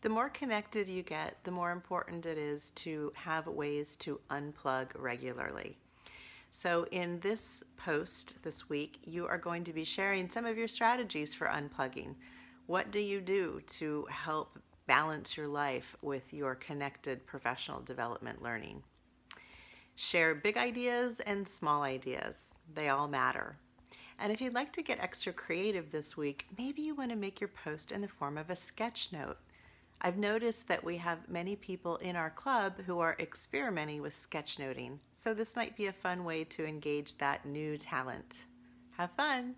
The more connected you get, the more important it is to have ways to unplug regularly. So, in this post this week, you are going to be sharing some of your strategies for unplugging. What do you do to help balance your life with your connected professional development learning? Share big ideas and small ideas, they all matter. And if you'd like to get extra creative this week, maybe you want to make your post in the form of a sketch note I've noticed that we have many people in our club who are experimenting with sketchnoting, so this might be a fun way to engage that new talent. Have fun!